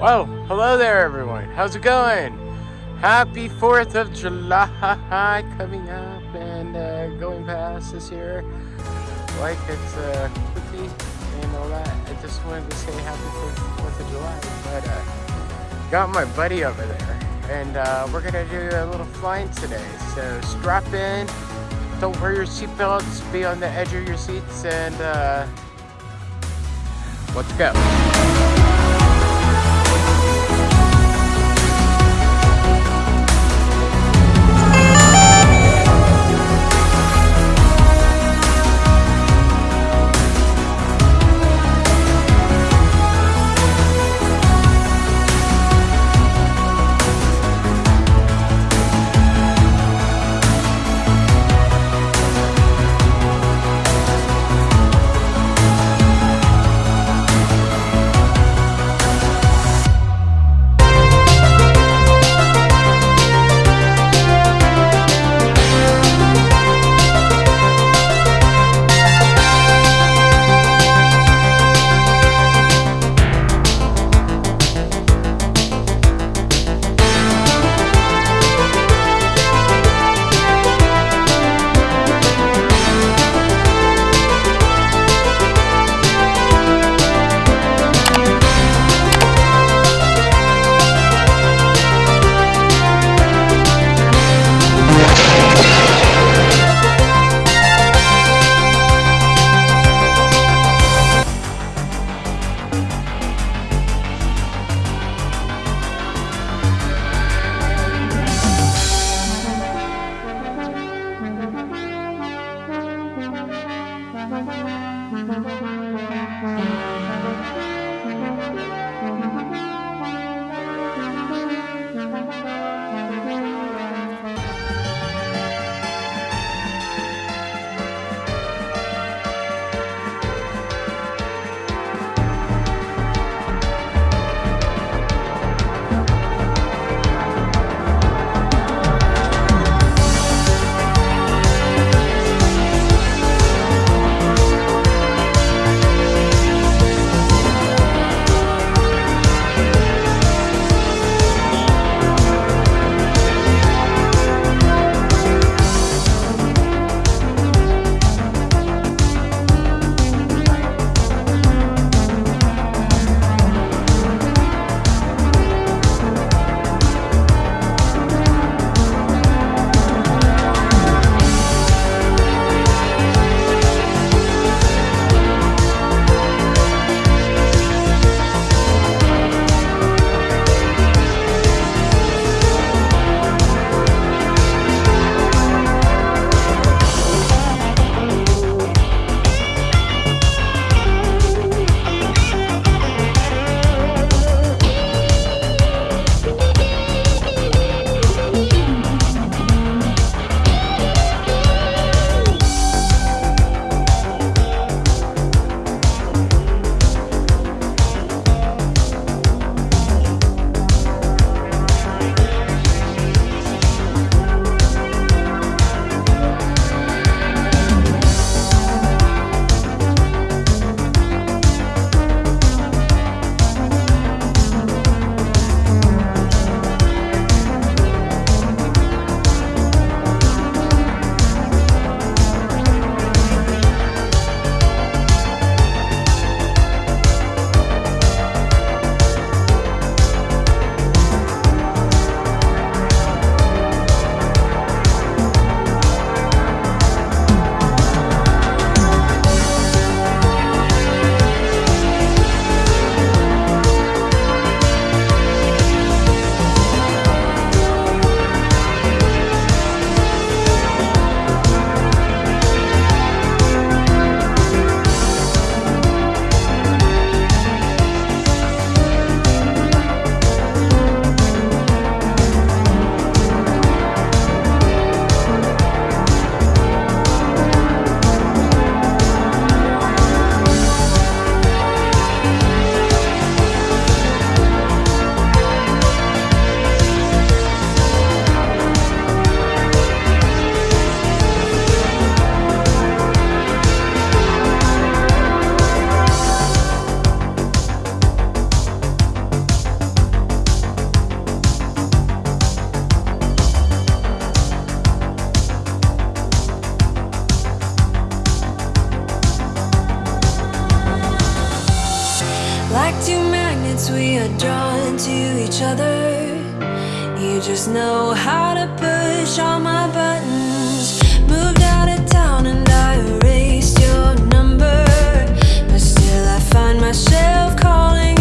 Well, hello there everyone. How's it going? Happy 4th of July coming up and uh, going past this year. Like it's uh, quickly and all that. I just wanted to say happy 4th of July. But uh, got my buddy over there and uh, we're gonna do a little flying today. So strap in, don't wear your seatbelts, be on the edge of your seats and uh, let's go. Since we are drawn to each other. You just know how to push all my buttons. Moved out of town and I erased your number. But still I find myself calling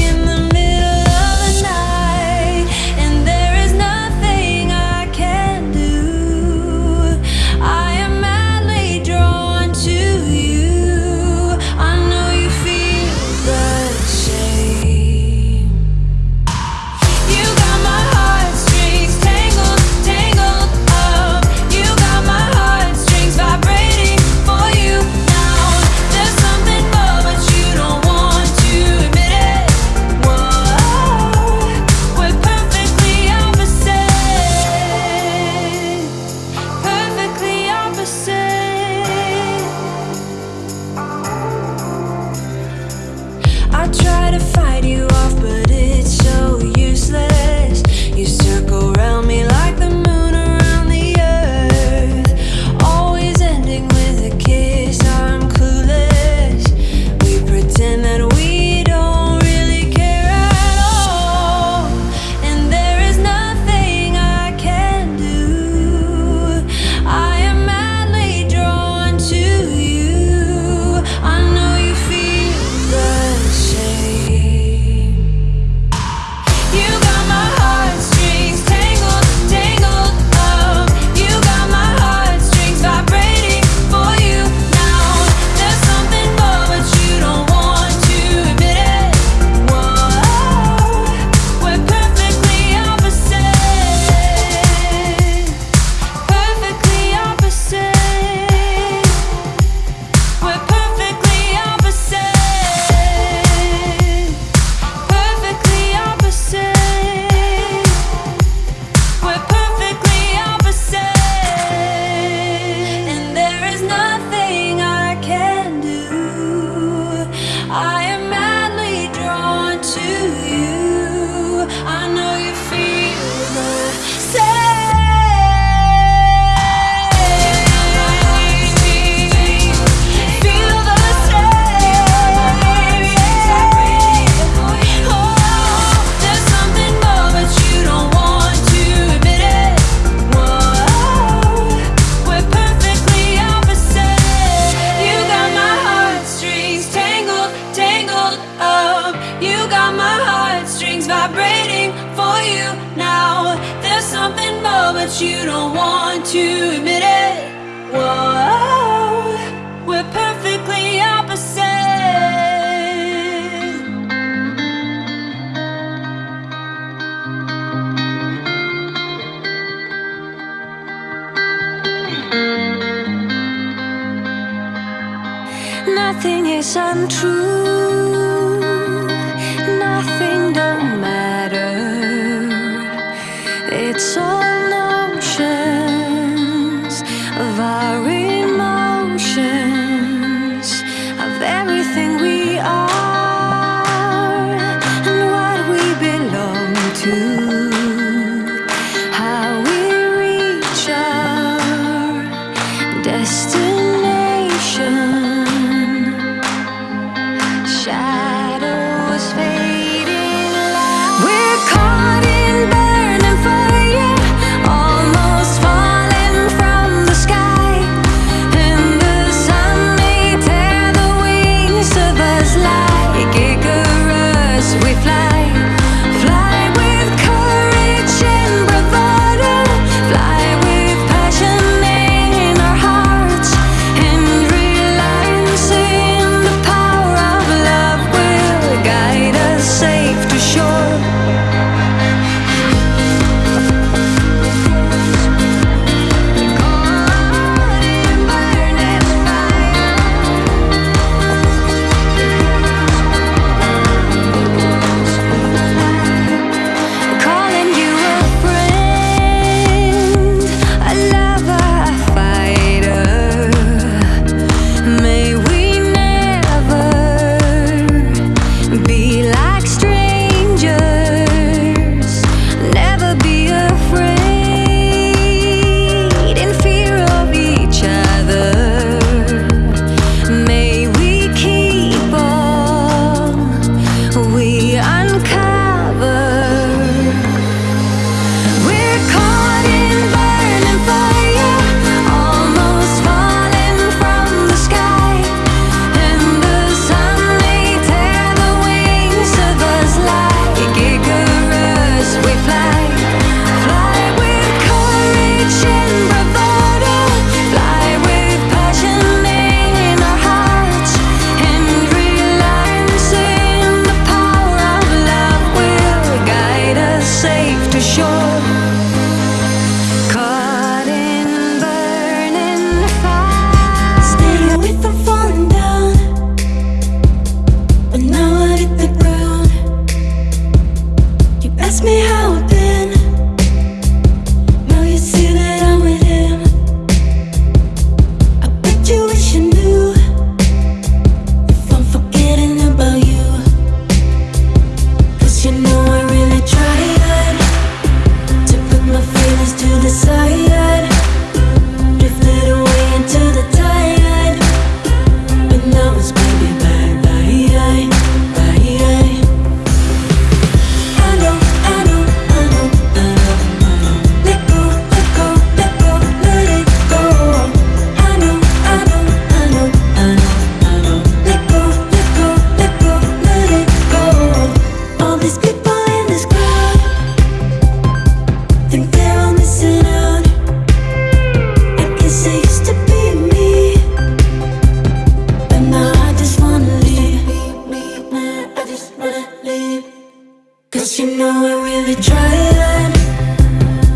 I'm really trying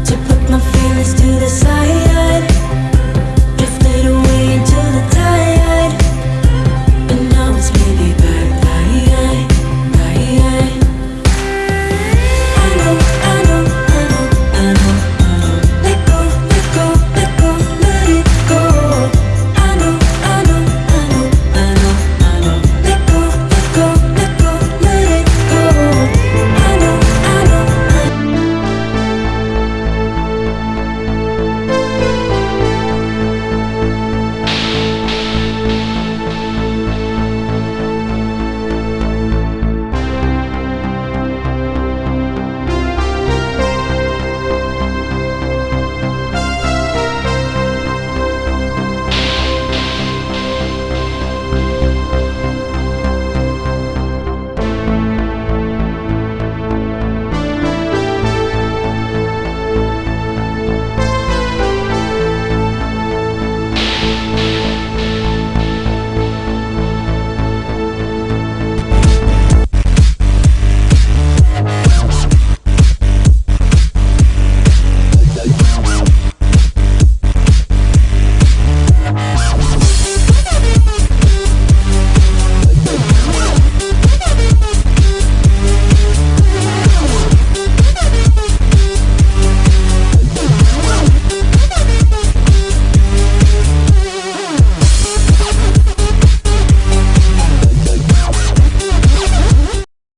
to put my feelings to the side.